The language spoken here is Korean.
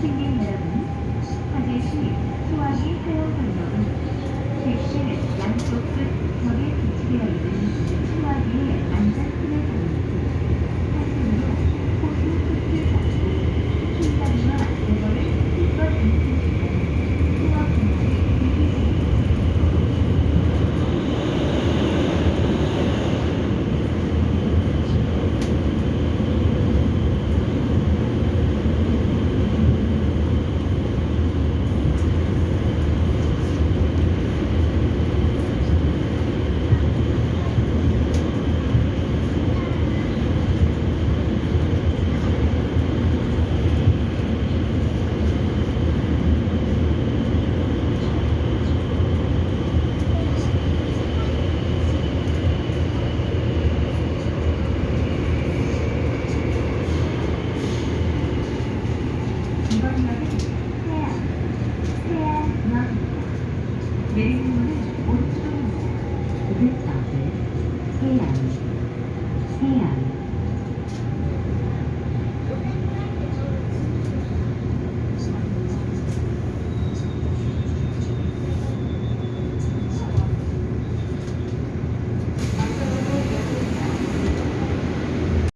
Thank you. 내리는 문은 오른쪽입니다. 504번 해양, 해안